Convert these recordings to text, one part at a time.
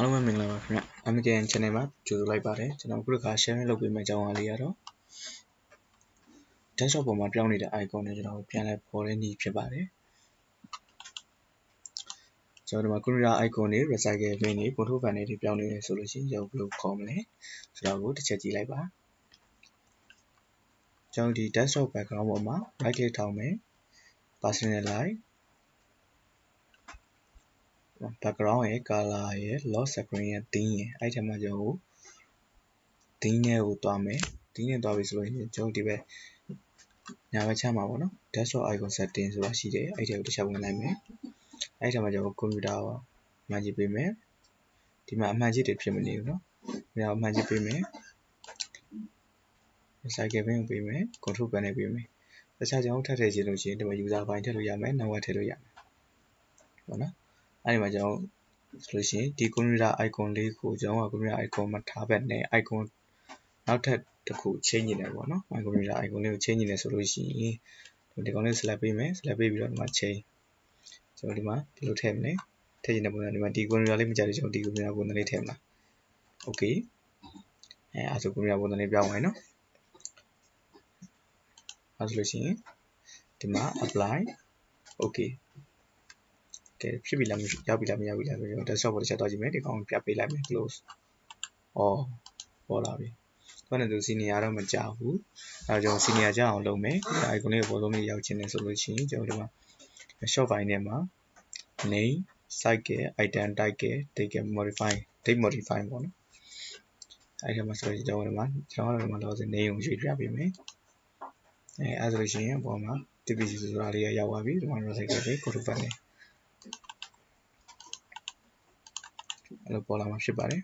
အားလုံးပဲမင်္ဂလာပါခင်ဗျ MKN Channel မှာကြိုဆိုလိုက်ပါတယ်ကျွန်တော်အခုတစ်ခါ sharing လုပ်ပေးမယ့်အကြောင်းအရာလေးကတော့ desktop ပေါ်မှာပြောင်းနေတဲ့ icon တွေကျွန်တော်ပြန်လည်ပေါ်တဲ့နည်းဖြစ်ပါတယ်ကျွန်တော်ဒီမှာ computer icon တွေ recycle bin တွေ control panel တွေပြောင်းနေတယ်ဆိုလို့ရှိရင်ကျွန်တော်ဘယ်လိုခေါ်မလဲဆိုတော့ကိုတစ်ချက်ကြည့်လိုက်ပါကျွန်တော်ဒီ desktop background ပေါ်မှာ right click ထောင်မယ် personalize background ရဲ့ color ရဲ့ lock screen ရဲ့ theme ရဲ့အဲ့ထဲမှာကျွန်တော် theme နဲ့ကိုတွားမယ် theme နဲ့တွားပြီဆိုလို့ရှိရင်ကျွန်တော်ဒီဘက်ညာဘက်ချမ်းမှာပေါ့နော် desktop icon setting ဆိုတာရှိတယ်အဲ့ထဲကိုတစ်ချက်ဝင်လိုက်မယ်အဲ့ထဲမှာကျွန်တော် computer ကိုမှန်ကြည့်ပေးမယ်ဒီမှာအမှန်ကြီးတွေဖြစ်မနေဘူးနော်ဒီမှာအမှန်ကြီးပေးမယ် cycle bin ကိုပေးမယ် control panel ပေးမယ်တခြားကျွန်တော်ထပ်ထည့်ချင်လို့ရှိရင်ဒီမှာ user file ထည့်လို့ရမယ် network ထည့်လို့ရမယ်ပေါ့နော် အဲ့ဒီမှာကျွန်တော်ဆိုလို့ရှိရင်ဒီ computer icon လေးကိုကျွန်တော်က computer icon မှာထားဘက်နဲ့ icon နောက်ထပ်တစ်ခုချိန်နေတယ်ပေါ့နော် my computer icon လေးကိုချိန်နေတယ်ဆိုလို့ရှိရင်ဒီကောင်လေး select ပေးမယ် select ပေးပြီးတော့ဒီမှာချိန်ကျွန်တော်ဒီမှာဒီလိုထည့်မလဲထည့်ချင်တဲ့ပုံစံဒီမှာဒီ computer လေးမကြိုက်လို့ကျွန်တော်ဒီ computer ပုံစံလေးထည့်မလား okay အဲအဲဆို computer ပုံစံလေးပြောင်းသွားနော်အဲဆိုလို့ရှိရင်ဒီမှာ apply okay ကဲဖြစ်ပြီလားရောက်ပြီလားမရောက်ပြီလားဆိုတော့ desktop ပေါ်တစ်ချက်သွားကြည့်မယ်ဒီကောင်ပြပေးလိုက်မယ် close ဩပေါ်လာပြီဘာနဲ့သူ senior တော့မကြောက်ဘူးအဲတော့ကျွန်တော် senior ကြအောင်လုပ်မယ်ဒါ icon လေးကိုပေါ်လုံးလေးရောက်ချင်တယ်ဆိုလို့ရှိရင်ကျွန်တော်ဒီမှာ short file နဲ့မှာ name site က item type က date က modify date modify ပေါ့နော်အဲ့ဒီမှာဆိုရင်ကျွန်တော်ဒီမှာကျွန်တော်ဒီမှာလောစ name ကိုရွေးပြပေးမယ်အဲအဲ့ဆိုလို့ရှိရင်အပေါ်မှာ TPC ဆိုတာလေးရောက်သွားပြီဒီမှာ recycle ပဲ code file နဲ့ အဲ့လိုပေါ်လာမှာဖြစ်ပါတယ်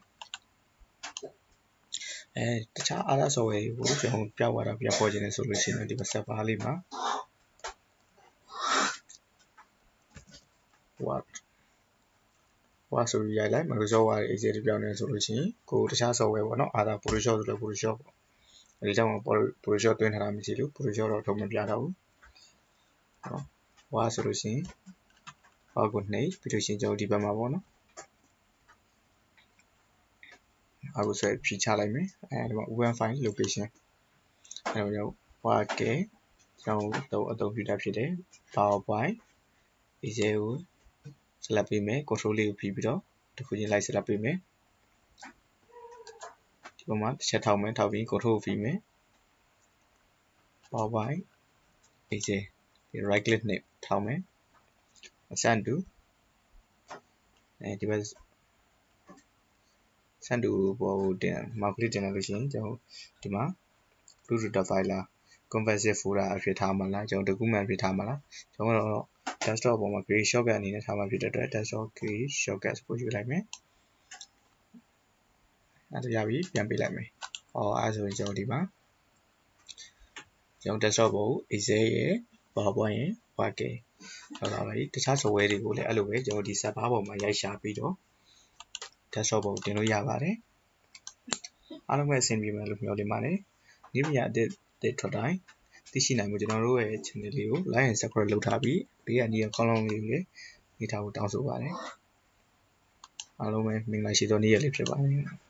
အဲတခြား other software တွေကိုကျွန်တော်ပြောက်သွားတာပြပေါ်ခြင်းနဲ့ဆိုလို့ရှိရင်ဒီမှာ server လေးမှာ what what ဆိုပြီးရိုက်လိုက် Microsoft Word Excel ပြောင်းနေဆိုလို့ရှိရင်ကိုတခြား software ပေါ့နော် other Photoshop ဆိုတော့ Photoshop ပေါ့အဲဒီကြောင့် Photoshop သွင်းထားတာမရှိလို့ Photoshop တော့ထုတ်မပြတော့ဘူးနော် Word ဆိုလို့ရှိရင် Word ကိုနှိပ်ပြီးလို့ရှိရင်ကျွန်တော်ဒီဘက်မှာပေါ့နော် အခုဆိုဖြီးချလိုက်မယ်အဲဒီမှာ open file location အဲတော့ကျွန်တော် word ကကျွန်တော်အသုံးပြုတာဖြစ်တယ် powerpoint excel ကို select ပေးမယ် control လေးကိုပြီးပြီးတော့တစ်ခုချင်းလိုက် select ပေးမယ်ဒီပုံမှာတစ်ချက်ထောက်မယ်ထောက်ပြီး control ကိုပြီးမယ် powerpoint excel ဒီ right click နဲ့ထောက်မယ် send to အဲဒီဘက် ဆန်တူပေါ်ကိုတင်မောက်ကလေးတင်လိုက်လို့ရှိရင်ကျွန်တော်ဒီမှာ bluetooth file လား conversive folder အဖြစ်ထားမှာလားကျွန်တော် document အဖြစ်ထားမှာလားကျွန်တော်ကတော့ desktop ပေါ်မှာ create shortcut အနေနဲ့ထားမှာဖြစ်တဲ့အတွက် desktop create shortcut ကိုယူလိုက်မယ်အဲ့ဒါရပြီပြန်ပေးလိုက်မယ်ဟောအဲ့ဆိုရင်ကျွန်တော်ဒီမှာကျွန်တော် desktop ပေါ်ကို excel ရဲ့ powerpoint ရဲ့ word ရဲ့ဟုတ်ပါပြီတခြား software တွေကိုလည်းအဲ့လိုပဲကျွန်တော်ဒီ server ပေါ်မှာရိုက်ရှာပြီးတော့ desktop ပေါ်တင်လို့ရပါတယ်အားလုံးပဲအဆင်ပြေမယ်လို့မျှော်လင့်ပါတယ်ဒီပညာအသစ်တွေထွက်တိုင်းသိရှိနိုင်မှုကျွန်တော်တို့ရဲ့ channel လေးကို like and subscribe လုပ်ထားပြီးဘေးကနေကောင်းကောင်းလေးလေးနေထားဖို့တောင်းဆိုပါတယ်အားလုံးပဲမင်္ဂလာရှိသောနေ့ရက်လေးဖြစ်ပါတယ်